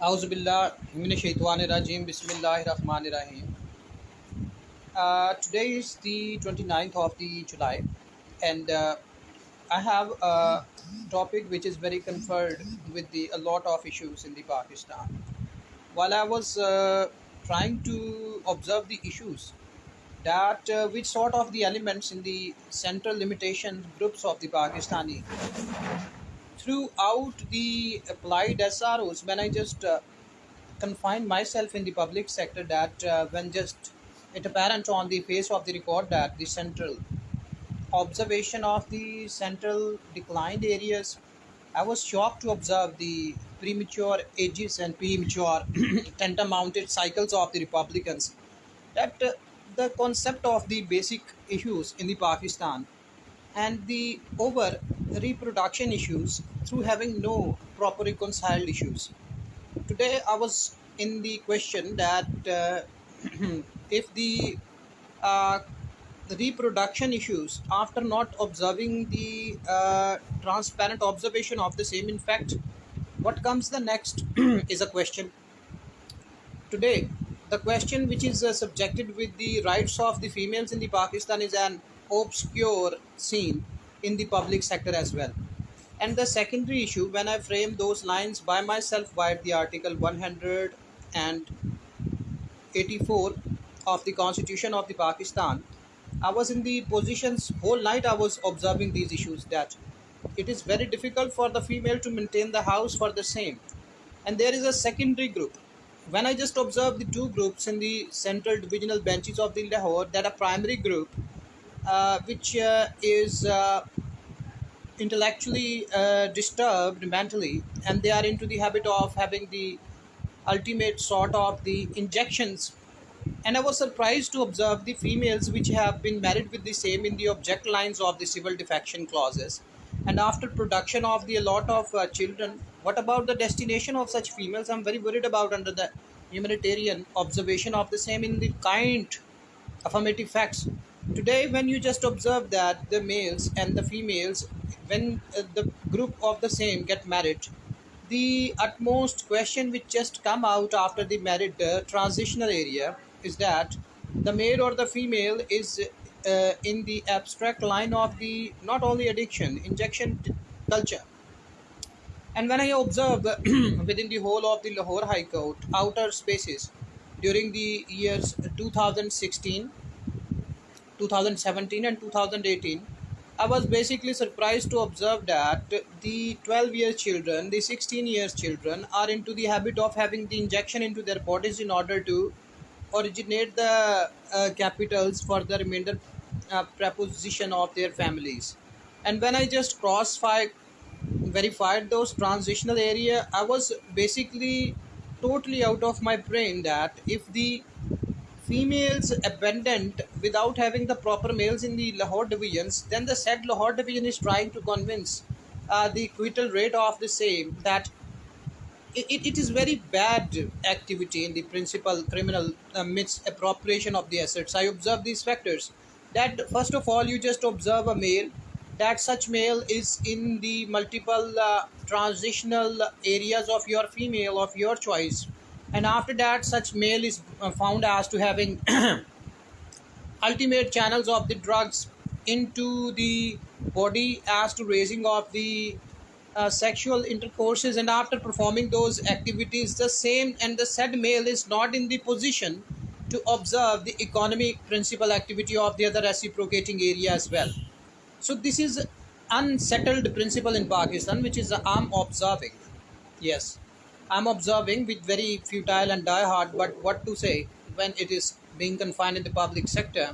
Auzubillahiminashaitanirajim. Bismillahirrahmanirrahim. Uh, today is the 29th of the July, and uh, I have a topic which is very conferred with the a lot of issues in the Pakistan. While I was uh, trying to observe the issues that uh, which sort of the elements in the central limitation groups of the Pakistani throughout the applied SROs when I just uh, myself in the public sector that uh, when just it apparent on the face of the record that the central observation of the central declined areas i was shocked to observe the premature ages and premature tender mounted cycles of the republicans that uh, the concept of the basic issues in the pakistan and the over reproduction issues through having no proper reconciled issues. Today I was in the question that uh, if the uh, reproduction issues after not observing the uh, transparent observation of the same in fact what comes the next is a question. Today the question which is uh, subjected with the rights of the females in the pakistan is an obscure scene in the public sector as well and the secondary issue, when I frame those lines by myself via the article 184 of the Constitution of the Pakistan, I was in the positions whole night I was observing these issues that it is very difficult for the female to maintain the house for the same. And there is a secondary group. When I just observe the two groups in the central divisional benches of the Lahore, that a primary group uh, which uh, is uh, intellectually uh, disturbed mentally and they are into the habit of having the ultimate sort of the injections. And i was surprised to observe the females which have been married with the same in the object lines of the civil defection clauses. And after production of the a lot of uh, children what about the destination of such females? I'm very worried about under the humanitarian observation of the same in the kind affirmative facts. Today when you just observe that the males and the females when uh, the group of the same get married the utmost question which just come out after the married uh, transitional area is that the male or the female is uh, in the abstract line of the not only addiction injection culture. And when i observe within the whole of the lahore high court outer spaces during the years 2016 2017 and 2018 i was basically surprised to observe that the 12 year children the 16 years children are into the habit of having the injection into their bodies in order to originate the uh, capitals for the remainder uh, preposition of their families. And when i just cross verified those transitional area i was basically totally out of my brain that if the females abandoned without having the proper males in the Lahore divisions, then the said Lahore division is trying to convince uh, the acquittal rate of the same that it, it, it is very bad activity in the principal criminal uh, misappropriation of the assets. I observe these factors. That first of all, you just observe a male that such male is in the multiple uh, transitional areas of your female of your choice and after that such male is uh, found as to having ultimate channels of the drugs into the body as to raising of the uh, sexual intercourses. And after performing those activities the same and the said male is not in the position to observe the economic principal activity of the other reciprocating area as well. So this is unsettled principle in pakistan which is i'm observing. Yes I'm observing with very futile and die-hard, but what to say when it is being confined in the public sector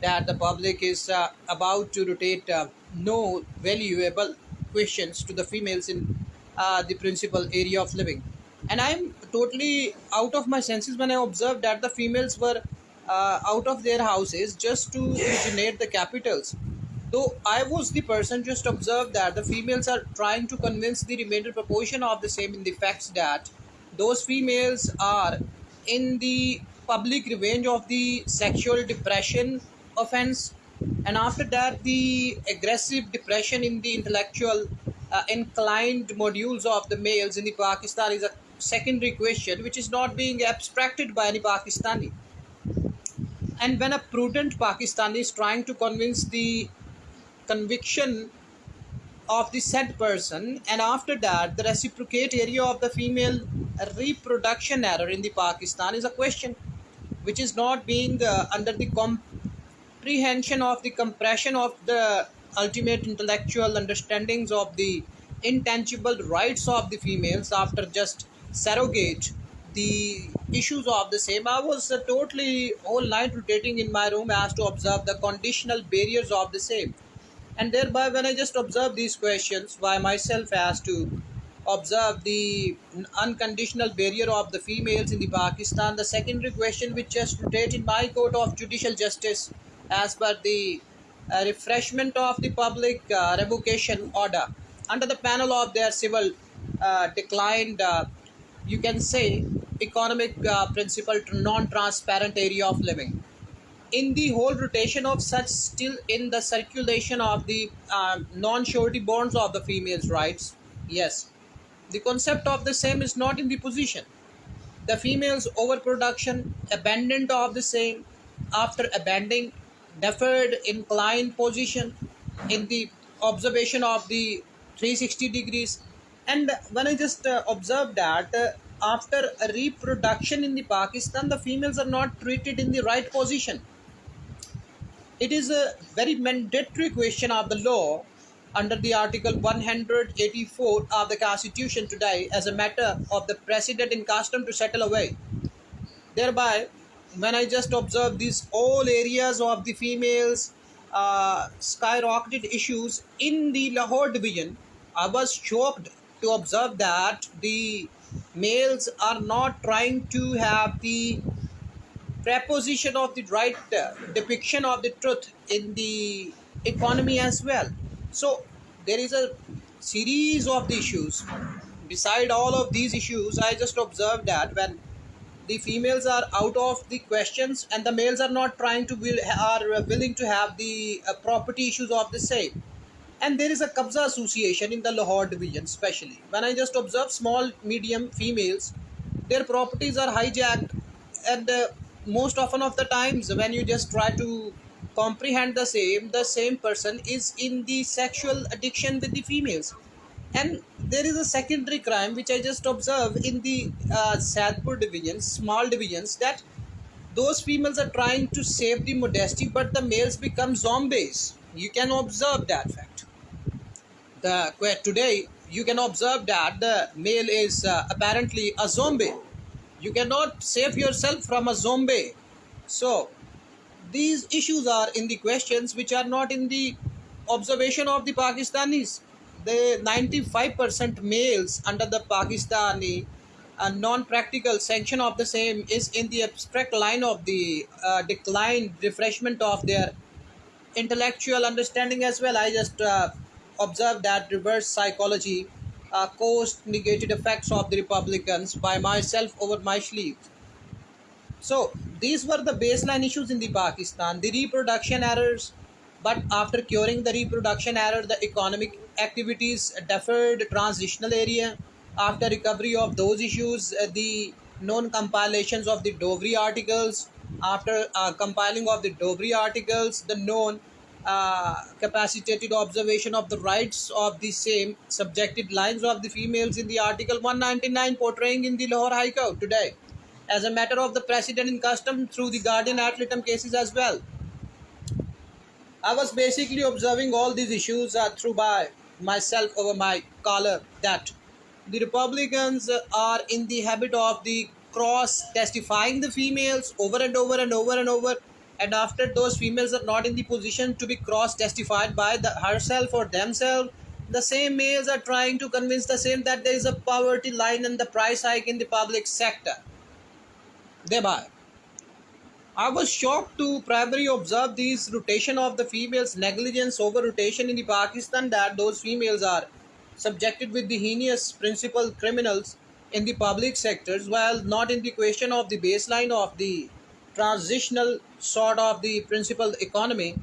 that the public is uh, about to rotate uh, no valuable questions to the females in uh, the principal area of living. And I'm totally out of my senses when I observed that the females were uh, out of their houses just to originate the capitals Though I was the person just observed that the females are trying to convince the remainder proportion of the same in the facts that those females are in the public revenge of the sexual depression offense and after that the aggressive depression in the intellectual uh, inclined modules of the males in the Pakistan is a secondary question which is not being abstracted by any Pakistani. And when a prudent Pakistani is trying to convince the conviction of the said person and after that the reciprocate area of the female reproduction error in the pakistan is a question which is not being uh, under the comprehension of the compression of the ultimate intellectual understandings of the intangible rights of the females after just surrogate the issues of the same. I was uh, totally all night rotating in my room as to observe the conditional barriers of the same and thereby when i just observe these questions by myself as to observe the unconditional barrier of the females in the pakistan the secondary question which just rotate in my court of judicial justice as per the uh, refreshment of the public uh, revocation order. Under the panel of their civil uh, declined uh, you can say economic uh, principle to non-transparent area of living in the whole rotation of such still in the circulation of the uh, non-surety bonds of the females rights yes. The concept of the same is not in the position. The females overproduction abandonment of the same after abandoning deferred inclined position in the observation of the 360 degrees. And when i just uh, observed that uh, after reproduction in the pakistan the females are not treated in the right position it is a very mandatory question of the law under the Article 184 of the Constitution today as a matter of the precedent in custom to settle away. Thereby, when I just observe these all areas of the females uh, skyrocketed issues in the Lahore division, I was shocked to observe that the males are not trying to have the preposition of the right uh, depiction of the truth in the economy as well. So there is a series of the issues. Beside all of these issues i just observed that when the females are out of the questions and the males are not trying to will are willing to have the uh, property issues of the same. And there is a kabza association in the lahore division especially when i just observe small medium females their properties are hijacked and uh, most often of the times when you just try to comprehend the same the same person is in the sexual addiction with the females. And there is a secondary crime which i just observe in the uh, sadpur division small divisions that those females are trying to save the modesty but the males become zombies. You can observe that fact. The today you can observe that the male is uh, apparently a zombie you cannot save yourself from a zombie. So these issues are in the questions which are not in the observation of the pakistanis. The 95% males under the pakistani uh, non-practical sanction of the same is in the abstract line of the uh, decline refreshment of their intellectual understanding as well. I just uh, observed that reverse psychology uh, caused negative effects of the Republicans by myself over my sleeve. So these were the baseline issues in the Pakistan, the reproduction errors. But after curing the reproduction error, the economic activities deferred transitional area. After recovery of those issues, uh, the known compilations of the Dovri articles. After uh, compiling of the Dovri articles, the known uh, capacitated observation of the rights of the same subjected lines of the females in the article 199 portraying in the Lahore High Court today as a matter of the precedent in custom through the guardian ad litem cases as well. I was basically observing all these issues uh, through by myself over my collar that the Republicans are in the habit of the cross testifying the females over and over and over and over and after those females are not in the position to be cross testified by the herself or themselves the same males are trying to convince the same that there is a poverty line and the price hike in the public sector. Thereby I was shocked to primarily observe this rotation of the females negligence over rotation in the Pakistan that those females are subjected with the heinous principal criminals in the public sectors while not in the question of the baseline of the transitional sort of the principal economy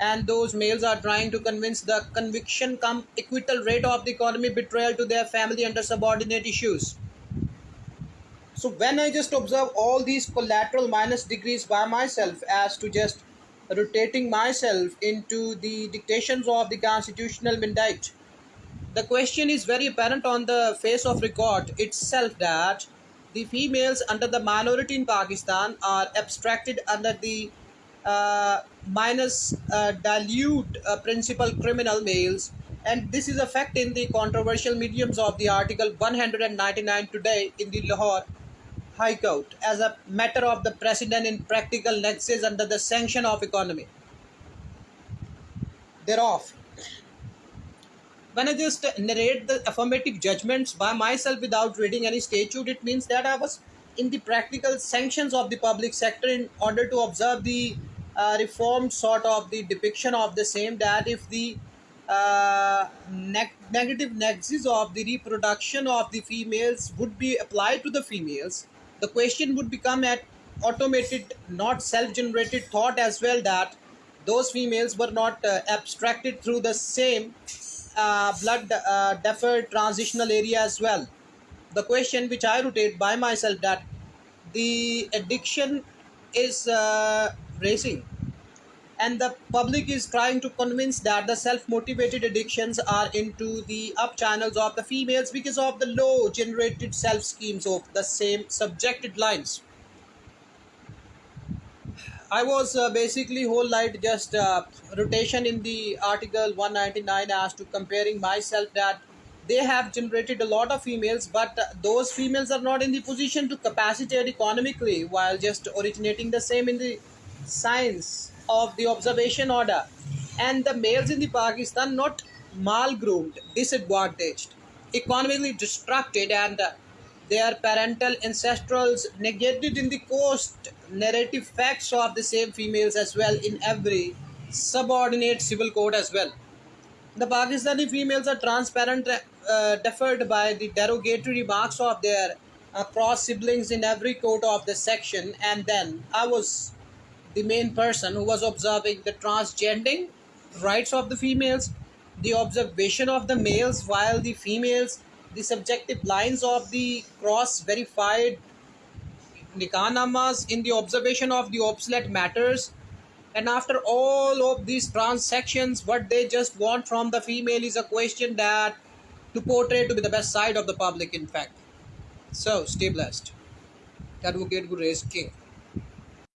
and those males are trying to convince the conviction come acquittal rate of the economy betrayal to their family under subordinate issues. So when i just observe all these collateral minus degrees by myself as to just rotating myself into the dictations of the constitutional mandate the question is very apparent on the face of record itself that the females under the minority in Pakistan are abstracted under the uh, minus uh, dilute uh, principal criminal males. And this is a fact in the controversial mediums of the article 199 today in the Lahore High Court as a matter of the precedent in practical nexus under the sanction of economy. Thereof when I just narrate the affirmative judgments by myself without reading any statute, it means that I was in the practical sanctions of the public sector in order to observe the uh, reformed sort of the depiction of the same that if the uh, neg- negative nexus of the reproduction of the females would be applied to the females, the question would become at automated, not self-generated thought as well that those females were not uh, abstracted through the same blood uh, deferred transitional area as well. The question which I rotate by myself that the addiction is uh, racing and the public is trying to convince that the self-motivated addictions are into the up channels of the females because of the low generated self schemes of the same subjected lines I was uh, basically whole night just uh, rotation in the article 199 as to comparing myself that they have generated a lot of females but uh, those females are not in the position to capacitate economically while just originating the same in the science of the observation order. And the males in the Pakistan not mal groomed disadvantaged economically distracted and uh, their parental ancestrals negated in the coast narrative facts of the same females as well in every subordinate civil code as well. The Pakistani females are transparent, uh, deferred by the derogatory marks of their uh, cross siblings in every court of the section, and then I was the main person who was observing the transgending rights of the females, the observation of the males, while the females, the subjective lines of the cross verified nikahnamas in the observation of the obsolete matters. And after all of these transactions what they just want from the female is a question that to portray to be the best side of the public in fact. So stay blessed. Advocate gurez king